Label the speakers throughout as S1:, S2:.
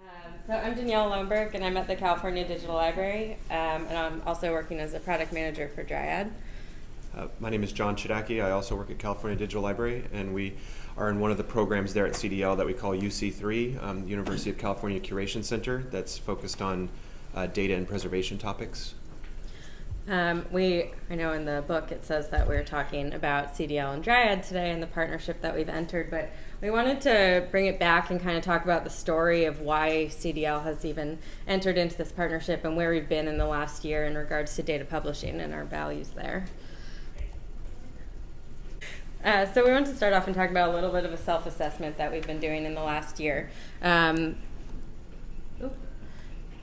S1: Um, so I'm Danielle Lowenberg, and I'm at the California Digital Library, um, and I'm also working as a product manager for Dryad.
S2: Uh, my name is John Chodacki. I also work at California Digital Library, and we are in one of the programs there at CDL that we call UC3, um, the University of California Curation Center, that's focused on uh, data and preservation topics.
S1: Um, we, I know in the book it says that we're talking about CDL and Dryad today and the partnership that we've entered, but we wanted to bring it back and kind of talk about the story of why CDL has even entered into this partnership and where we've been in the last year in regards to data publishing and our values there. Uh, so we want to start off and talk about a little bit of a self-assessment that we've been doing in the last year. Um,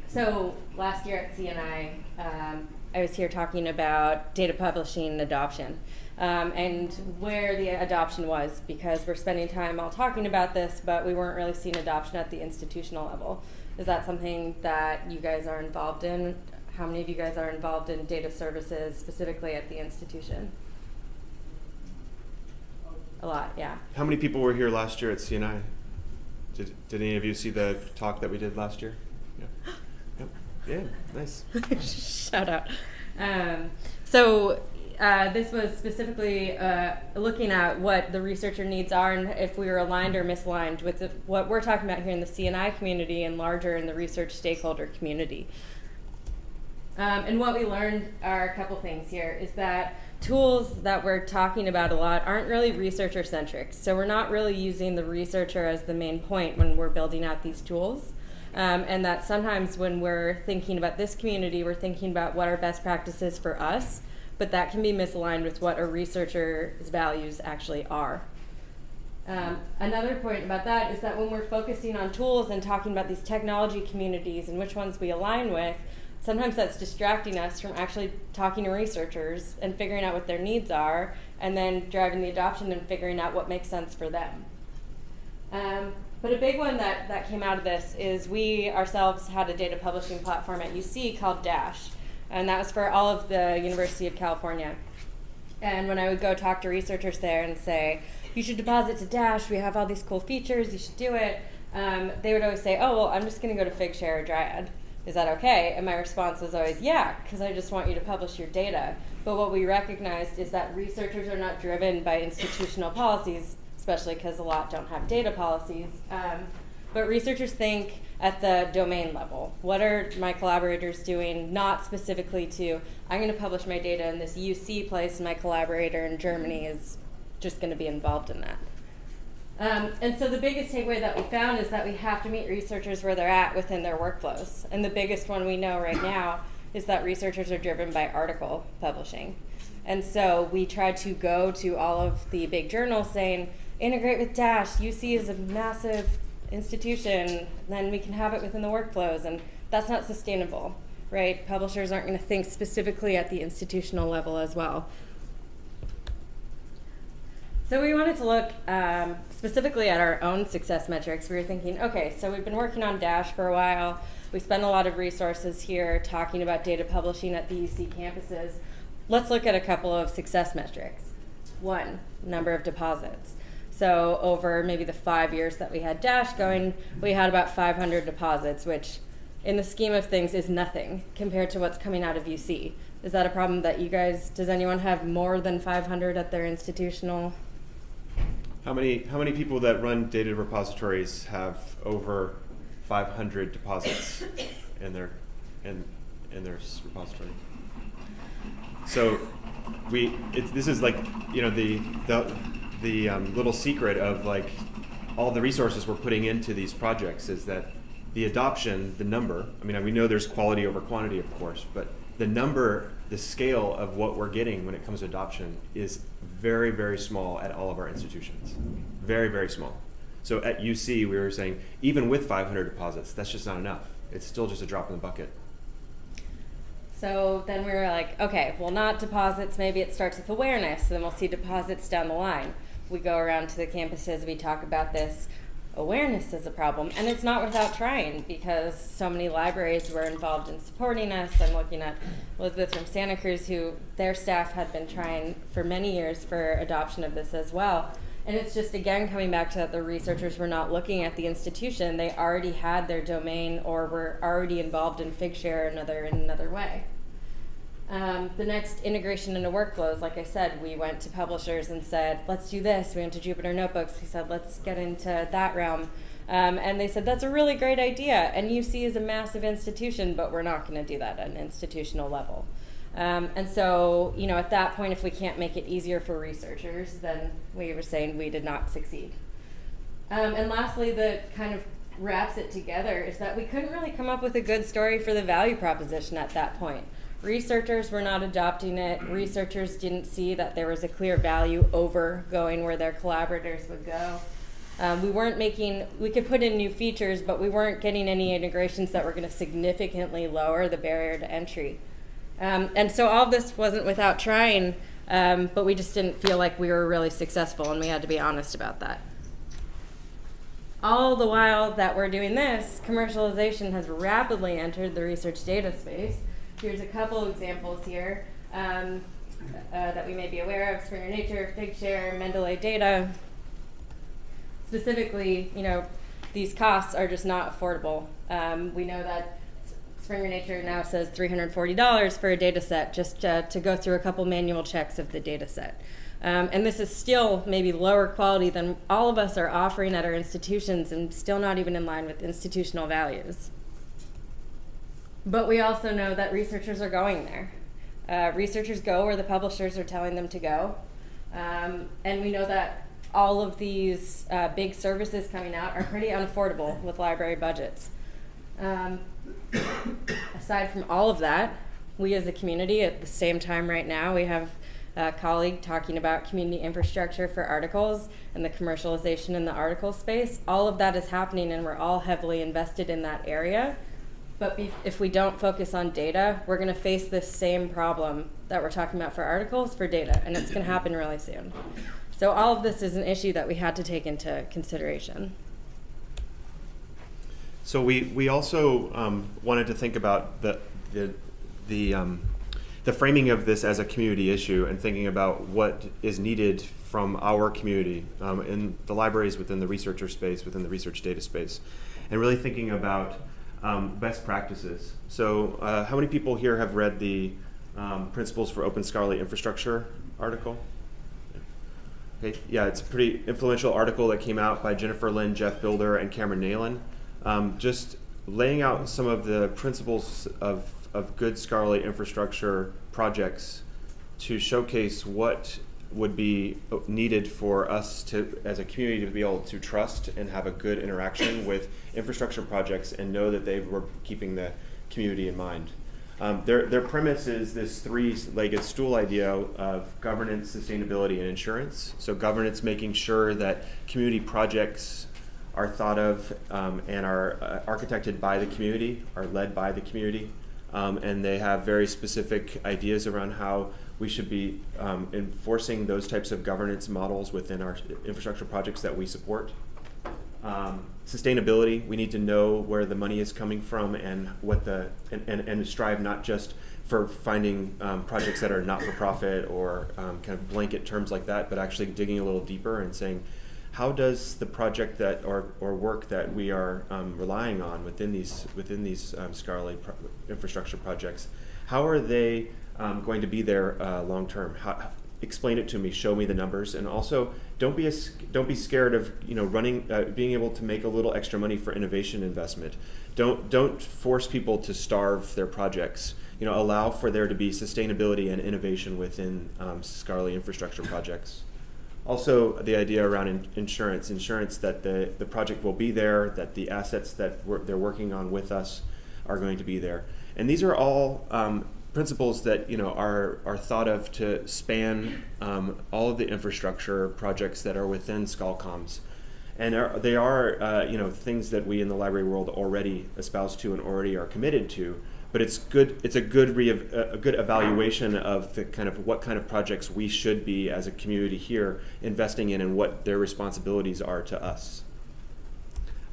S1: so last year at CNI, um, I was here talking about data publishing adoption. Um, and where the adoption was because we're spending time all talking about this, but we weren't really seeing adoption at the institutional level. Is that something that you guys are involved in? How many of you guys are involved in data services specifically at the institution? A lot, yeah.
S2: How many people were here last year at CNI? Did, did any of you see the talk that we did last year? Yeah, yeah nice.
S1: Shout out. Um, so uh, this was specifically uh, looking at what the researcher needs are and if we were aligned or misaligned with the, what we're talking about here in the CNI community and larger in the research stakeholder community. Um, and what we learned are a couple things here is that tools that we're talking about a lot aren't really researcher centric. So we're not really using the researcher as the main point when we're building out these tools. Um, and that sometimes when we're thinking about this community, we're thinking about what are best practices for us, but that can be misaligned with what a researcher's values actually are. Um, another point about that is that when we're focusing on tools and talking about these technology communities and which ones we align with, sometimes that's distracting us from actually talking to researchers and figuring out what their needs are and then driving the adoption and figuring out what makes sense for them. Um, but a big one that, that came out of this is we ourselves had a data publishing platform at UC called Dash, and that was for all of the University of California. And when I would go talk to researchers there and say, you should deposit to Dash, we have all these cool features, you should do it, um, they would always say, oh, well, I'm just going to go to Figshare or Dryad is that okay? And my response was always, yeah, because I just want you to publish your data. But what we recognized is that researchers are not driven by institutional policies, especially because a lot don't have data policies. Um, but researchers think at the domain level. What are my collaborators doing, not specifically to, I'm going to publish my data in this UC place, and my collaborator in Germany is just going to be involved in that. Um, and so the biggest takeaway that we found is that we have to meet researchers where they're at within their workflows. And the biggest one we know right now is that researchers are driven by article publishing. And so we tried to go to all of the big journals saying, integrate with Dash, UC is a massive institution, then we can have it within the workflows. And that's not sustainable, right? Publishers aren't going to think specifically at the institutional level as well. So we wanted to look um, specifically at our own success metrics. We were thinking, okay, so we've been working on Dash for a while. We spend a lot of resources here talking about data publishing at the UC campuses. Let's look at a couple of success metrics. One, number of deposits. So over maybe the five years that we had Dash going, we had about 500 deposits, which in the scheme of things is nothing compared to what's coming out of UC. Is that a problem that you guys, does anyone have more than 500 at their institutional
S2: how many how many people that run data repositories have over 500 deposits in their in in their repository? So we it's this is like you know the the the um, little secret of like all the resources we're putting into these projects is that the adoption, the number. I mean, we know there's quality over quantity, of course, but the number, the scale of what we're getting when it comes to adoption is very, very small at all of our institutions. Very, very small. So at UC, we were saying, even with 500 deposits, that's just not enough. It's still just a drop in the bucket.
S1: So then we were like, okay, well, not deposits. Maybe it starts with awareness. Then we'll see deposits down the line. We go around to the campuses, we talk about this awareness is a problem. And it's not without trying because so many libraries were involved in supporting us. I'm looking at Elizabeth from Santa Cruz, who their staff had been trying for many years for adoption of this as well. And it's just again coming back to that the researchers were not looking at the institution. They already had their domain or were already involved in Figshare another in another way. Um, the next integration into workflows, like I said, we went to publishers and said, let's do this. We went to Jupyter Notebooks. We said, let's get into that realm. Um, and they said, that's a really great idea. And UC is a massive institution, but we're not going to do that at an institutional level. Um, and so, you know, at that point, if we can't make it easier for researchers, then we were saying we did not succeed. Um, and lastly, the kind of wraps it together is that we couldn't really come up with a good story for the value proposition at that point. Researchers were not adopting it. Researchers didn't see that there was a clear value over going where their collaborators would go. Um, we weren't making, we could put in new features, but we weren't getting any integrations that were going to significantly lower the barrier to entry. Um, and so all this wasn't without trying, um, but we just didn't feel like we were really successful, and we had to be honest about that. All the while that we're doing this, commercialization has rapidly entered the research data space. Here's a couple examples here um, uh, that we may be aware of, Springer Nature, Figshare, Mendeley Data. Specifically, you know, these costs are just not affordable. Um, we know that Springer Nature now says $340 for a data set just uh, to go through a couple manual checks of the data set. Um, and this is still maybe lower quality than all of us are offering at our institutions and still not even in line with institutional values. But we also know that researchers are going there. Uh, researchers go where the publishers are telling them to go. Um, and we know that all of these uh, big services coming out are pretty unaffordable with library budgets. Um, aside from all of that, we as a community at the same time right now, we have a colleague talking about community infrastructure for articles and the commercialization in the article space. All of that is happening and we're all heavily invested in that area. But if we don't focus on data, we're going to face this same problem that we're talking about for articles for data, and it's going to happen really soon. So all of this is an issue that we had to take into consideration.
S2: So we, we also um, wanted to think about the, the, the, um, the framing of this as a community issue and thinking about what is needed from our community um, in the libraries within the researcher space, within the research data space, and really thinking about um, best practices. So uh, how many people here have read the um, Principles for Open Scholarly Infrastructure article? Okay, yeah, it's a pretty influential article that came out by Jennifer Lin, Geoff Bilder, and Cameron Neylon. Um, just laying out some of the principles of, of good scholarly infrastructure projects to showcase what would be needed for us to, as a community, to be able to trust and have a good interaction with infrastructure projects and know that they were keeping the community in mind. Um, their, their premise is this three-legged stool idea of governance, sustainability, and insurance. So governance, making sure that community projects are thought of um, and are uh, architected by the community, are led by the community, um, and they have very specific ideas around how we should be um, enforcing those types of governance models within our infrastructure projects that we support. Um, sustainability, we need to know where the money is coming from and what the and, and, and strive not just for finding um, projects that are not for profit or um, kind of blanket terms like that, but actually digging a little deeper and saying, how does the project that or, or work that we are um, relying on within these within these um, scholarly pro infrastructure projects, how are they um, going to be there uh, long term? How, explain it to me, show me the numbers, and also don't be a, don't be scared of you know running uh, being able to make a little extra money for innovation investment. Don't don't force people to starve their projects. You know, allow for there to be sustainability and innovation within um, scholarly infrastructure projects. Also, the idea around in insurance, insurance that the, the project will be there, that the assets that they're working on with us are going to be there. And these are all um, principles that you know are are thought of to span um, all of the infrastructure projects that are within ScholComms, and are, they are uh, you know things that we in the library world already espouse to and already are committed to. But it's good. It's a good re a good evaluation of the kind of what kind of projects we should be as a community here investing in, and what their responsibilities are to us.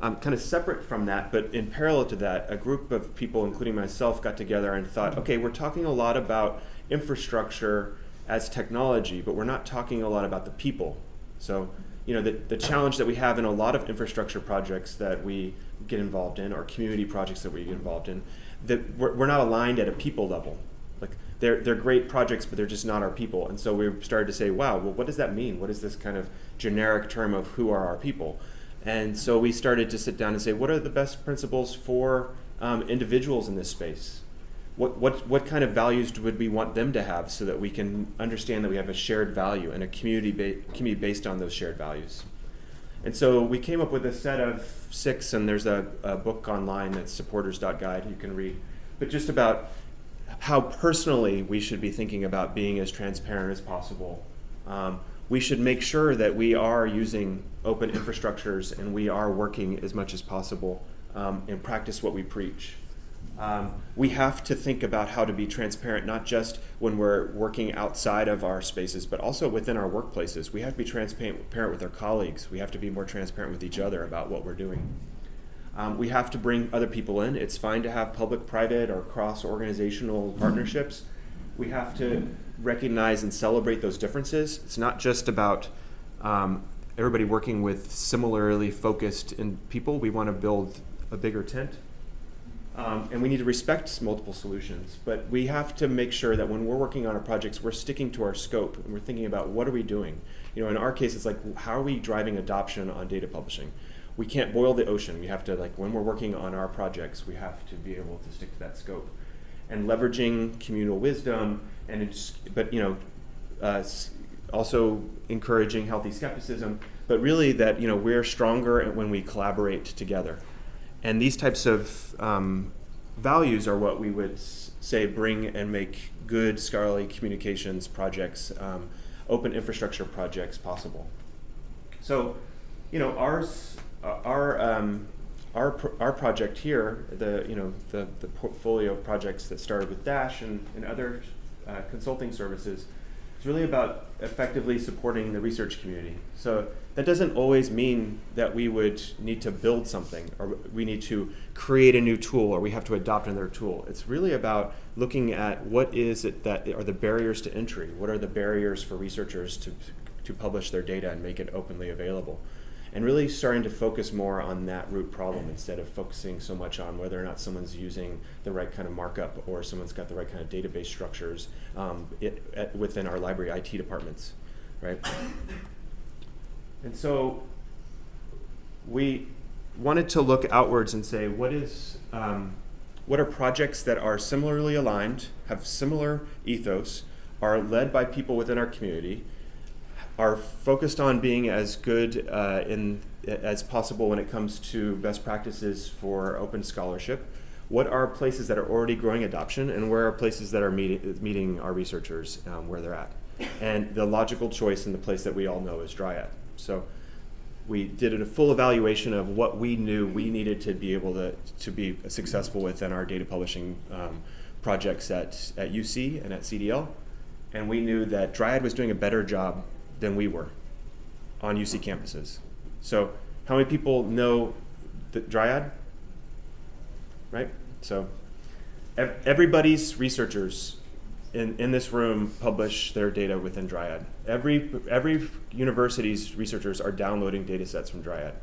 S2: Um, kind of separate from that, but in parallel to that, a group of people, including myself, got together and thought, okay, we're talking a lot about infrastructure as technology, but we're not talking a lot about the people. So you know, the, the challenge that we have in a lot of infrastructure projects that we get involved in, or community projects that we get involved in, that we're, we're not aligned at a people level. Like they're they're great projects, but they're just not our people. And so we started to say, wow, well, what does that mean? What is this kind of generic term of who are our people? And so we started to sit down and say, what are the best principles for um, individuals in this space? What, what, what kind of values would we want them to have so that we can understand that we have a shared value and a community, ba- community based on those shared values? And so we came up with a set of six, and there's a, a book online that's supporters.guide you can read, but just about how personally we should be thinking about being as transparent as possible. Um, we should make sure that we are using open infrastructures and we are working as much as possible um, and practice what we preach. Um, we have to think about how to be transparent, not just when we're working outside of our spaces, but also within our workplaces. We have to be transparent with our colleagues. We have to be more transparent with each other about what we're doing. Um, we have to bring other people in. It's fine to have public private or cross organizational partnerships. We have to recognize and celebrate those differences. It's not just about um, everybody working with similarly focused in people. We want to build a bigger tent. Um, and we need to respect multiple solutions, but we have to make sure that when we're working on our projects, we're sticking to our scope and we're thinking about what are we doing. You know, in our case, it's like how are we driving adoption on data publishing? We can't boil the ocean. We have to like when we're working on our projects, we have to be able to stick to that scope, and leveraging communal wisdom and it's, but you know, uh, also encouraging healthy skepticism. But really, that you know we're stronger when we collaborate together. And these types of um, values are what we would say bring and make good scholarly communications projects, um, open infrastructure projects possible. So, you know, ours, uh, our, um, our, our project here, the, you know, the, the portfolio of projects that started with Dash and, and other uh, consulting services, is really about effectively supporting the research community. So that doesn't always mean that we would need to build something or we need to create a new tool or we have to adopt another tool. It's really about looking at what is it that are the barriers to entry? What are the barriers for researchers to, to publish their data and make it openly available? And really starting to focus more on that root problem instead of focusing so much on whether or not someone's using the right kind of markup or someone's got the right kind of database structures um, it, at, within our library IT departments, right? And so we wanted to look outwards and say, what is, um, what are projects that are similarly aligned, have similar ethos, are led by people within our community, are focused on being as good uh, in as possible when it comes to best practices for open scholarship. What are places that are already growing adoption, and where are places that are meeting, meeting our researchers um, where they're at? And the logical choice and the place that we all know is Dryad. So we did a full evaluation of what we knew we needed to be able to, to be successful within our data publishing um, projects at, at UC and at CDL. And we knew that Dryad was doing a better job than we were on UC campuses. So how many people know the Dryad? Right? So ev everybody's researchers in, in this room publish their data within Dryad. Every, every university's researchers are downloading data sets from Dryad.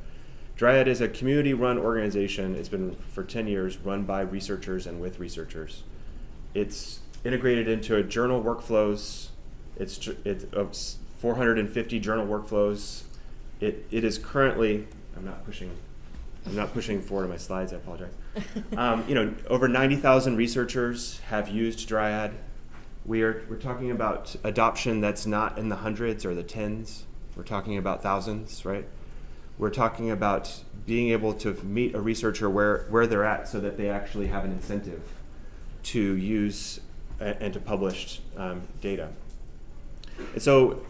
S2: Dryad is a community-run organization. It's been for 10 years run by researchers and with researchers. It's integrated into a journal workflows. It's, it's oh, 450 journal workflows. It, it is currently, I'm not pushing I'm not pushing forward on my slides, I apologize. Um, you know, over 90,000 researchers have used Dryad. We are, we're talking about adoption that's not in the hundreds or the tens. We're talking about thousands, right? We're talking about being able to meet a researcher where, where they're at so that they actually have an incentive to use and to publish um, data. And so,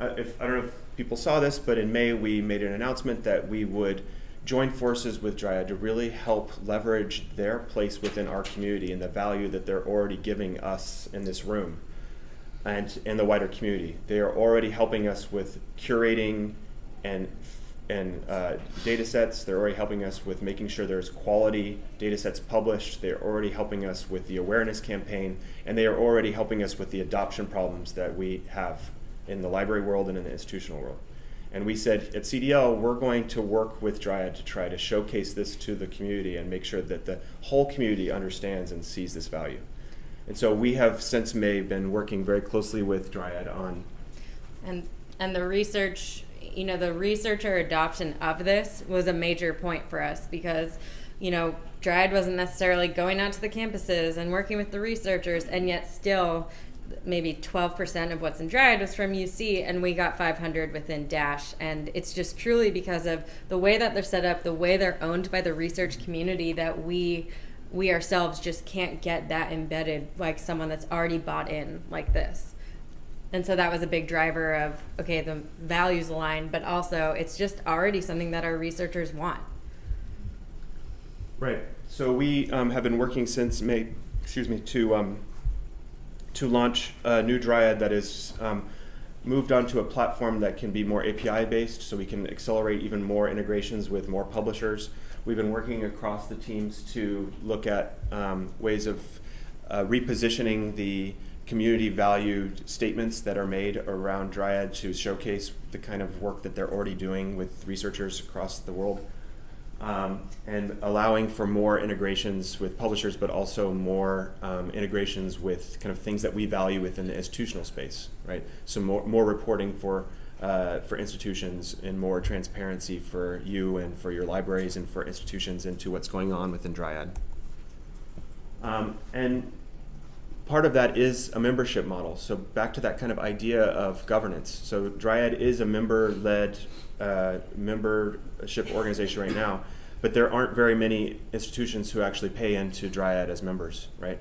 S2: uh, if, I don't know if people saw this, but in May we made an announcement that we would join forces with Dryad to really help leverage their place within our community and the value that they're already giving us in this room and in the wider community. They are already helping us with curating and and uh, data sets. They're already helping us with making sure there's quality data sets published. They're already helping us with the awareness campaign, and they are already helping us with the adoption problems that we have in the library world and in the institutional world. And we said at CDL, we're going to work with Dryad to try to showcase this to the community and make sure that the whole community understands and sees this value. And so we have since May been working very closely with Dryad on
S1: And and the research, you know, the researcher adoption of this was a major point for us because, you know, Dryad wasn't necessarily going out to the campuses and working with the researchers, and yet still maybe 12% of what's in Dryad was from UC, and we got 500 within Dash. And it's just truly because of the way that they're set up, the way they're owned by the research community, that we we ourselves just can't get that embedded like someone that's already bought in like this. And so that was a big driver of okay, the values align, but also it's just already something that our researchers want.
S2: Right. So we um, have been working since May, excuse me, to um, to launch a new Dryad that is um, moved onto a platform that can be more API based, so we can accelerate even more integrations with more publishers. We've been working across the teams to look at um, ways of uh, repositioning the community value statements that are made around Dryad to showcase the kind of work that they're already doing with researchers across the world. Um, and allowing for more integrations with publishers, but also more um, integrations with kind of things that we value within the institutional space, right? So more, more reporting for uh, for institutions and more transparency for you and for your libraries and for institutions into what's going on within Dryad. Um, and part of that is a membership model. So back to that kind of idea of governance. So Dryad is a member-led uh, membership organization right now, but there aren't very many institutions who actually pay into Dryad as members, right?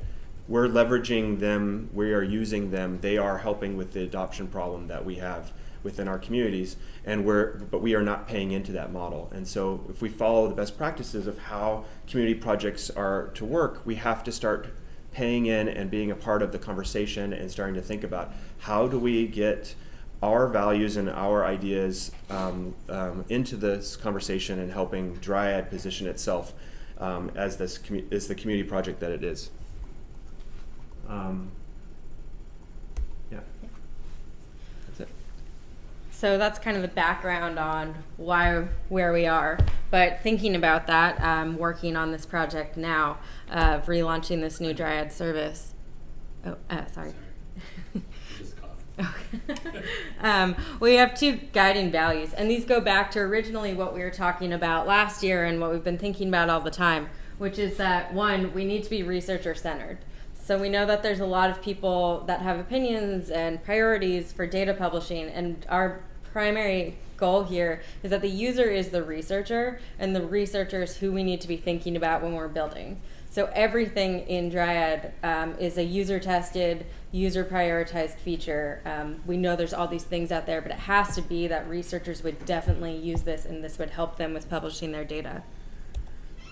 S2: We're leveraging them, we are using them, they are helping with the adoption problem that we have within our communities, and we're, but we are not paying into that model. And so if we follow the best practices of how community projects are to work, we have to start paying in and being a part of the conversation and starting to think about how do we get our values and our ideas um, um, into this conversation and helping Dryad position itself um, as this as the community project that it is. Um, yeah, that's it.
S1: So that's kind of the background on why where we are. But thinking about that, um, working on this project now of relaunching this new Dryad service. Oh, uh, sorry. um, we have two guiding values, and these go back to originally what we were talking about last year and what we've been thinking about all the time, which is that one, we need to be researcher centered. So we know that there's a lot of people that have opinions and priorities for data publishing, and our primary goal here is that the user is the researcher, and the researcher is who we need to be thinking about when we're building. So everything in Dryad um, is a user tested, user prioritized feature. Um, we know there's all these things out there, but it has to be that researchers would definitely use this and this would help them with publishing their data.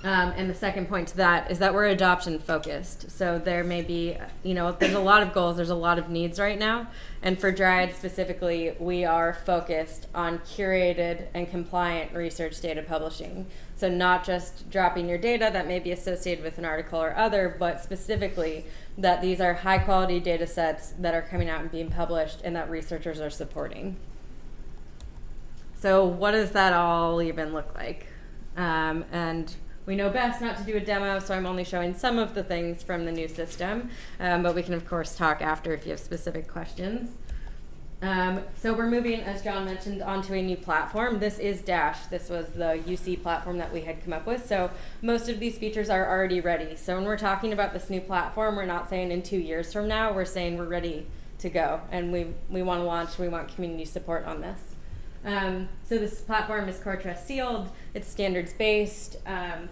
S1: Um, and the second point to that is that we're adoption focused. So there may be, you know, there's a lot of goals, there's a lot of needs right now. And for Dryad specifically, we are focused on curated and compliant research data publishing. So not just dropping your data that may be associated with an article or other, but specifically that these are high quality data sets that are coming out and being published and that researchers are supporting. So what does that all even look like? Um, and we know best not to do a demo, so I'm only showing some of the things from the new system, um, but we can of course talk after if you have specific questions. Um, so we're moving, as John mentioned, onto a new platform. This is Dash. This was the UC platform that we had come up with. So most of these features are already ready. So when we're talking about this new platform, we're not saying in two years from now, we're saying we're ready to go. And we, we want to launch, we want community support on this. Um, so this platform is CoreTrust sealed. It's standards based. Um,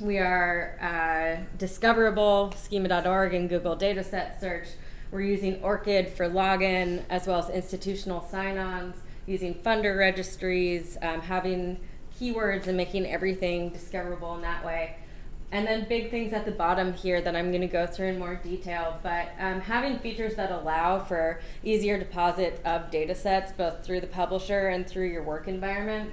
S1: we are uh, discoverable, schema.org and Google Dataset Search. We're using ORCID for login as well as institutional sign-ons, using funder registries, um, having keywords and making everything discoverable in that way. And then big things at the bottom here that I'm going to go through in more detail, but um, having features that allow for easier deposit of data sets both through the publisher and through your work environment.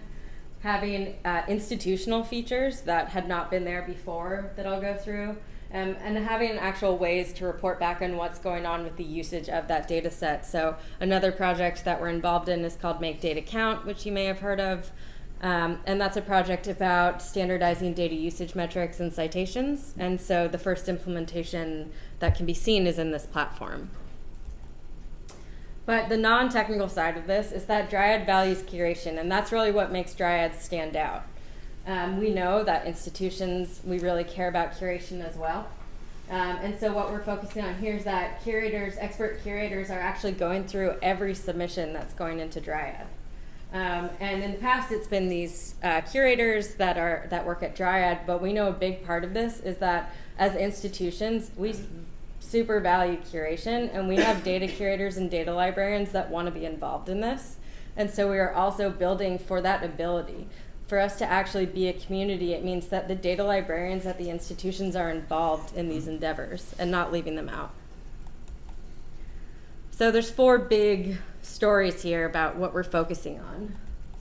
S1: Having uh, institutional features that had not been there before that I'll go through. um, and having actual ways to report back on what's going on with the usage of that data set. So another project that we're involved in is called Make Data Count, which you may have heard of. Um, and that's a project about standardizing data usage metrics and citations. And so the first implementation that can be seen is in this platform. But the non-technical side of this is that Dryad values curation, and that's really what makes Dryad stand out. Um, we know that institutions, we really care about curation as well. Um, and so what we're focusing on here is that curators, expert curators, are actually going through every submission that's going into Dryad. Um, and in the past, it's been these uh, curators that are that work at Dryad. But we know a big part of this is that as institutions, we super value curation, and we have data curators and data librarians that want to be involved in this. And so we are also building for that ability. For us to actually be a community, it means that the data librarians at the institutions are involved in these endeavors and not leaving them out. So there's four big stories here about what we're focusing on.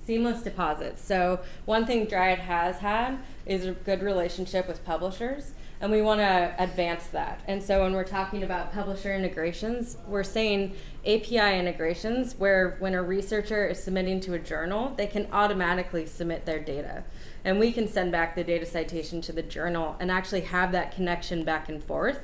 S1: Seamless deposits. So one thing Dryad has had is a good relationship with publishers, and we want to advance that. And so when we're talking about publisher integrations, we're saying API integrations where when a researcher is submitting to a journal, they can automatically submit their data. And we can send back the data citation to the journal and actually have that connection back and forth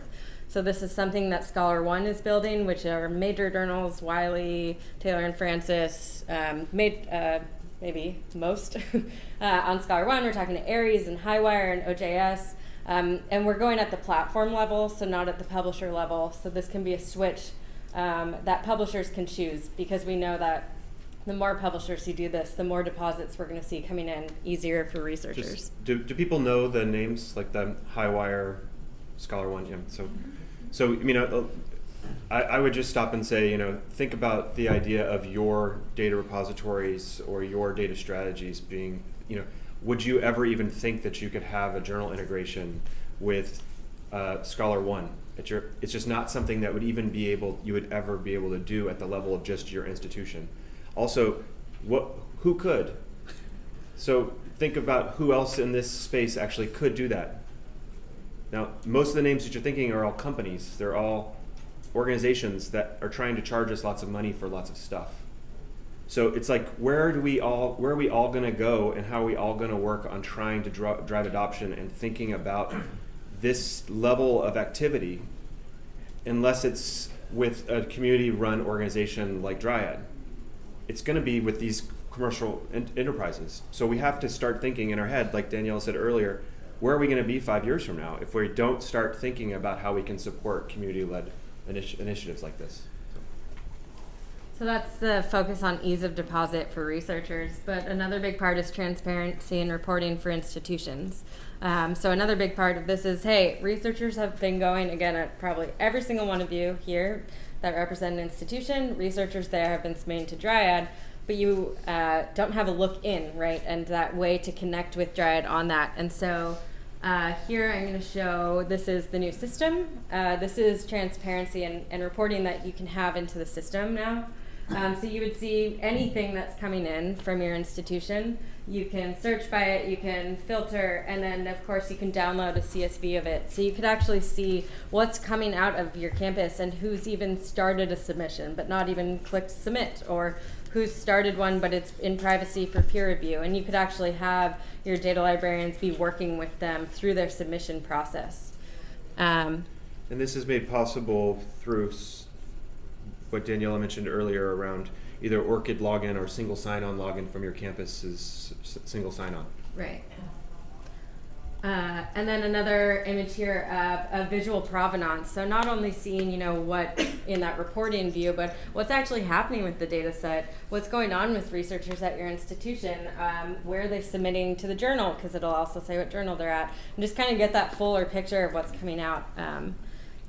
S1: so this is something that Scholar One is building, which are major journals, Wiley, Taylor and Francis, um, made, uh, maybe most uh, on Scholar One. We're talking to Aries and Highwire and OJS. Um, and we're going at the platform level, so not at the publisher level. So this can be a switch um, that publishers can choose because we know that the more publishers who do this, the more deposits we're going to see coming in easier for researchers.
S2: Just, do, do people know the names like the Highwire, Scholar One? So. So, I mean, uh, I, I would just stop and say, you know, think about the idea of your data repositories or your data strategies being, you know, would you ever even think that you could have a journal integration with uh, Scholar One? It's, your, it's just not something that would even be able, you would ever be able to do at the level of just your institution. Also, what, who could? So think about who else in this space actually could do that. Now, most of the names that you're thinking are all companies. They're all organizations that are trying to charge us lots of money for lots of stuff. So it's like, where do we all, where are we all going to go, and how are we all going to work on trying to drive adoption and thinking about this level of activity, unless it's with a community-run organization like Dryad. It's going to be with these commercial enterprises. So we have to start thinking in our head, like Danielle said earlier, where are we going to be five years from now if we don't start thinking about how we can support community-led initi initiatives like this?
S1: So that's the focus on ease of deposit for researchers, but another big part is transparency and reporting for institutions. Um, so another big part of this is, hey, researchers have been going, again, at probably every single one of you here that represent an institution, researchers there have been submitting to Dryad, but you uh, don't have a look in, right? And that way to connect with Dryad on that. And so uh, here I'm going to show this is the new system. Uh, this is transparency and, and, reporting that you can have into the system now. Um, so you would see anything that's coming in from your institution. You can search by it, you can filter, and then of course you can download a CSV of it. So you could actually see what's coming out of your campus and who's even started a submission but not even clicked submit or who's started one, but it's in privacy for peer review. And you could actually have your data librarians be working with them through their submission process. Um,
S2: and this is made possible through what Daniela mentioned earlier around either ORCID login or single sign-on login from your campus's single sign-on.
S1: Right. Uh, and then another image here of, of visual provenance. So not only seeing, you know, what in that reporting view, but what's actually happening with the data set, what's going on with researchers at your institution, um, where are they submitting to the journal, because it'll also say what journal they're at, and just kind of get that fuller picture of what's coming out. Um,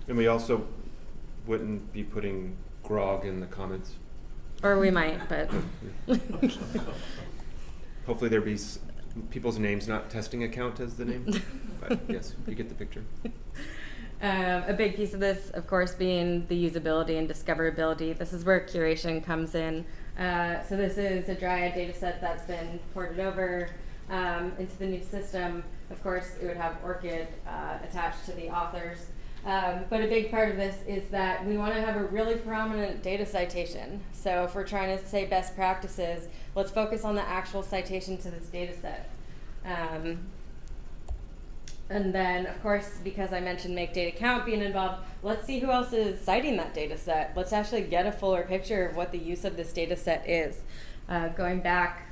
S2: and we also wouldn't be putting grog in the comments.
S1: Or we might, but.
S2: Hopefully there'd be people's names not testing account as the name. but yes, you get the picture.
S1: Um, a big piece of this, of course, being the usability and discoverability. This is where curation comes in. Uh, so this is a Dryad data set that's been ported over. um, into the new system, of course, it would have ORCID uh, attached to the authors. Um, but a big part of this is that we want to have a really prominent data citation. So if we're trying to say best practices, let's focus on the actual citation to this data set. Um, and then, of course, because I mentioned make data count being involved, let's see who else is citing that data set. Let's actually get a fuller picture of what the use of this data set is. Uh, going back,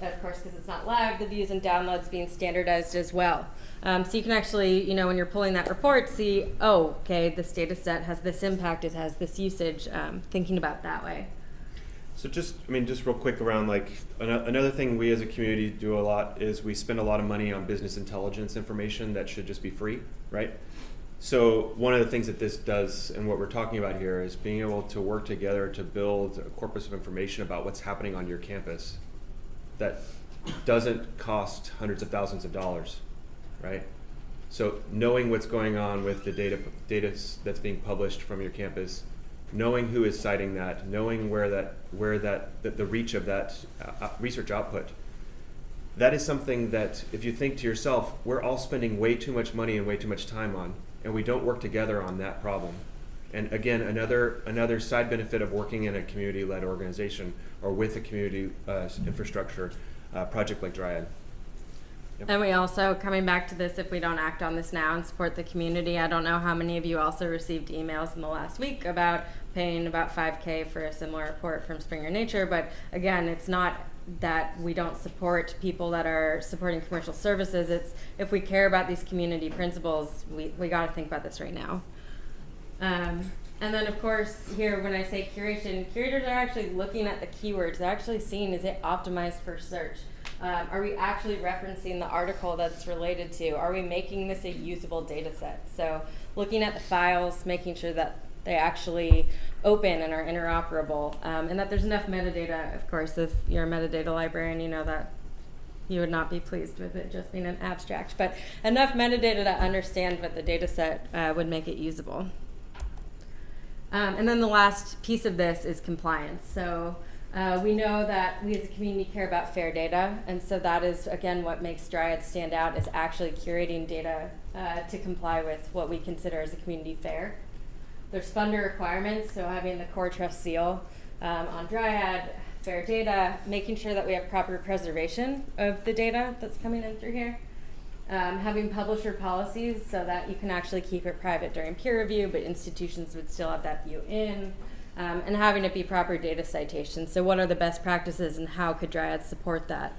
S1: of course, because it's not live, the views and downloads being standardized as well. Um, so you can actually, you know, when you're pulling that report, see, oh, okay, this data set has this impact, it has this usage, um, thinking about that way.
S2: So just, I mean, just real quick around like an another thing we as a community do a lot is we spend a lot of money on business intelligence information that should just be free, right? So one of the things that this does and what we're talking about here is being able to work together to build a corpus of information about what's happening on your campus that doesn't cost hundreds of thousands of dollars, right? So knowing what's going on with the data data that's being published from your campus knowing who is citing that, knowing where that where that the, the reach of that uh, research output. That is something that if you think to yourself, we're all spending way too much money and way too much time on, and we don't work together on that problem. And again, another another side benefit of working in a community-led organization or with a community uh, infrastructure uh, project like Dryad.
S1: Yep. And we also, coming back to this, if we don't act on this now and support the community, I don't know how many of you also received emails in the last week about paying about 5K for a similar report from Springer Nature. But again, it's not that we don't support people that are supporting commercial services. It's if we care about these community principles, we, we got to think about this right now. Um, and then, of course, here when I say curation, curators are actually looking at the keywords. They're actually seeing is it optimized for search? Um, are we actually referencing the article that's related to? Are we making this a usable data set? So looking at the files, making sure that they actually open and are interoperable, um, and that there's enough metadata. Of course, if you're a metadata librarian, you know that you would not be pleased with it just being an abstract, but enough metadata to understand what the data set uh, would make it usable. Um, and then the last piece of this is compliance. So uh, we know that we as a community care about fair data, and so that is, again, what makes Dryad stand out is actually curating data uh, to comply with what we consider as a community fair. There's funder requirements, so having the core trust seal um, on Dryad, fair data, making sure that we have proper preservation of the data that's coming in through here. Um, having publisher policies so that you can actually keep it private during peer review, but institutions would still have that view in um, and having it be proper data citation. So what are the best practices and how could Dryad support that?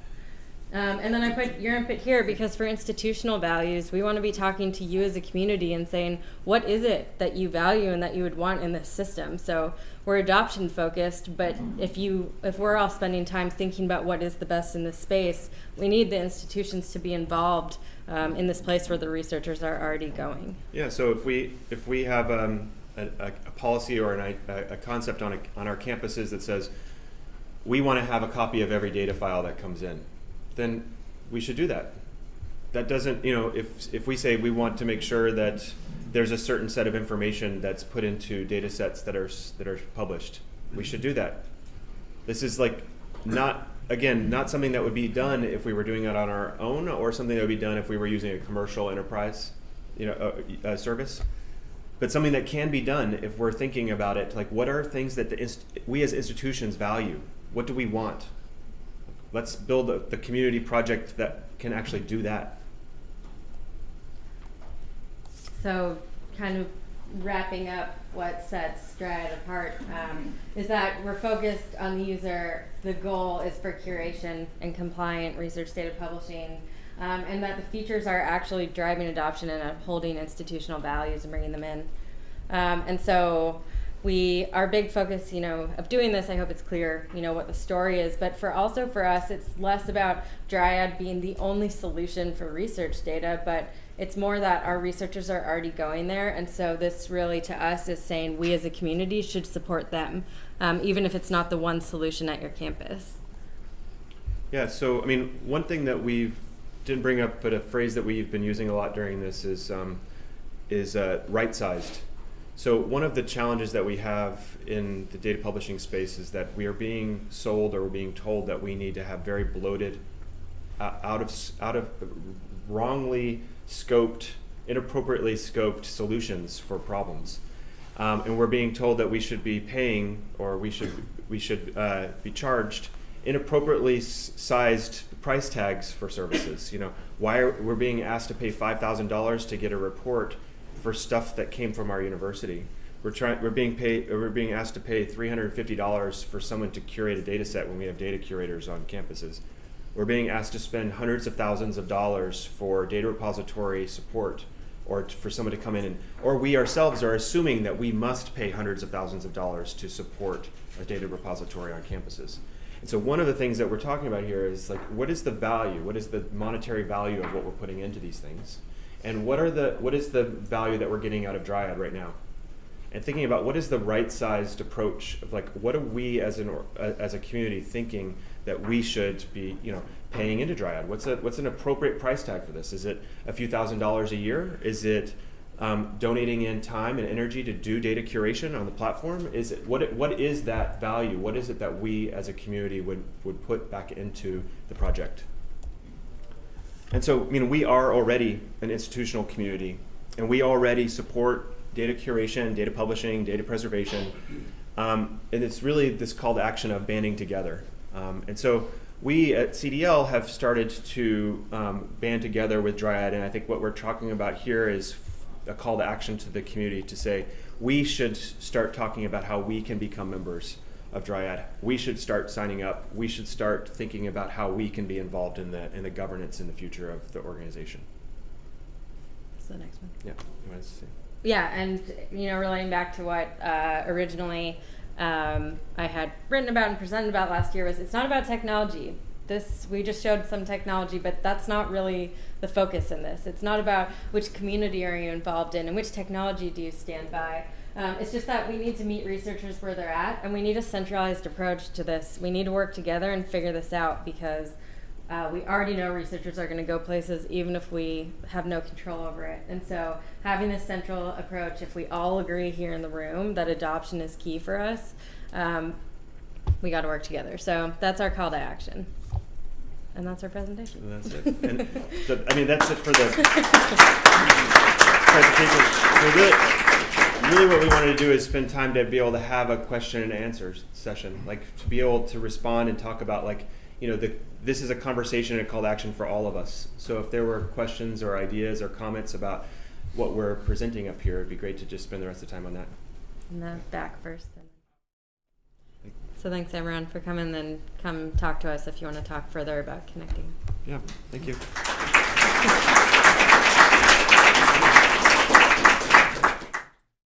S1: Um, and then I put your input here because for institutional values, we want to be talking to you as a community and saying, what is it that you value and that you would want in this system? So we're adoption focused, but if you if we're all spending time thinking about what is the best in this space, we need the institutions to be involved um, in this place where the researchers are already going.
S2: Yeah. So if we if we have um, a, a, policy or an, a, a concept on, a, on our campuses that says we want to have a copy of every data file that comes in, then we should do that. That doesn't, you know, if, if we say we want to make sure that there's a certain set of information that's put into data sets that are, that are published, we should do that. This is like not, again, not something that would be done if we were doing it on our own or something that would be done if we were using a commercial enterprise you know, uh, uh, service but something that can be done if we're thinking about it like what are things that the we as institutions value what do we want let's build a, the community project that can actually do that
S1: so kind of wrapping up what sets Dryad apart um, is that we're focused on the user the goal is for curation and compliant research data publishing um, and that the features are actually driving adoption and upholding institutional values and bringing them in. Um, and so we our big focus you know of doing this i hope it's clear you know what the story is but for also for us it's less about dryad being the only solution for research data but it's more that our researchers are already going there and so this really to us is saying we as a community should support them um, even if it's not the one solution at your campus
S2: yeah so i mean one thing that we've didn't bring up, but a phrase that we've been using a lot during this is um, is uh, right-sized. So one of the challenges that we have in the data publishing space is that we are being sold or we're being told that we need to have very bloated uh, out of out of wrongly scoped, inappropriately scoped solutions for problems, um, and we're being told that we should be paying or we should we should uh, be charged inappropriately sized price tags for services. You know, why are we're being asked to pay five thousand dollars to get a report for stuff that came from our university? We're trying. We're being paid. We're being asked to pay three hundred fifty dollars for someone to curate a data set when we have data curators on campuses. We're being asked to spend hundreds of thousands of dollars for data repository support, or for someone to come in and, or we ourselves are assuming that we must pay hundreds of thousands of dollars to support a data repository on campuses. And so one of the things that we're talking about here is like, what is the value? What is the monetary value of what we're putting into these things? And what are the what is the value that we're getting out of Dryad right now? and thinking about what is the right sized approach of like what are we as an as a community thinking that we should be you know paying into Dryad? What's a what's an appropriate price tag for this? Is it a few thousand dollars a year? Is it um, donating in time and energy to do data curation on the platform? Is it what what is that value? What is it that we as a community would would put back into the project? And so, I mean, we are already an institutional community, and we already support data curation, data publishing, data preservation. Um, and it's really this call to action of banding together. Um, and so we at CDL have started to um, band together with Dryad, and I think what we're talking about here is a call to action to the community to say we should start talking about how we can become members of Dryad. We should start signing up. We should start thinking about how we can be involved in the in the governance in the future of the organization.
S1: What's the next one?
S2: Yeah, you want to see?
S1: Yeah, and you know, relating back to what uh, originally um, I had written about and presented about last year was it's not about technology. This we just showed some technology, but that's not really the focus in this. It's not about which community are you involved in and which technology do you stand by. Um, it's just that we need to meet researchers where they're at, and we need a centralized approach to this. We need to work together and figure this out because uh, we already know researchers are going to go places even if we have no control over it. And so, having this central approach, if we all agree here in the room that adoption is key for us, um, we got to work together. So, that's our call to action. And that's our presentation.
S2: That's it. And I mean, that's it for the presentation. So really, really what we wanted to do is spend time to be able to have a question and answer session, like to be able to respond and talk about like, you know, the, this is a conversation and a call to action for all of us. So if there were questions or ideas or comments about what we're presenting up here, it'd be great to just spend the rest of the time on that.
S1: And the back first. So, thanks everyone for coming. Then come talk to us if you want to talk further about connecting.
S2: Yeah, thank you.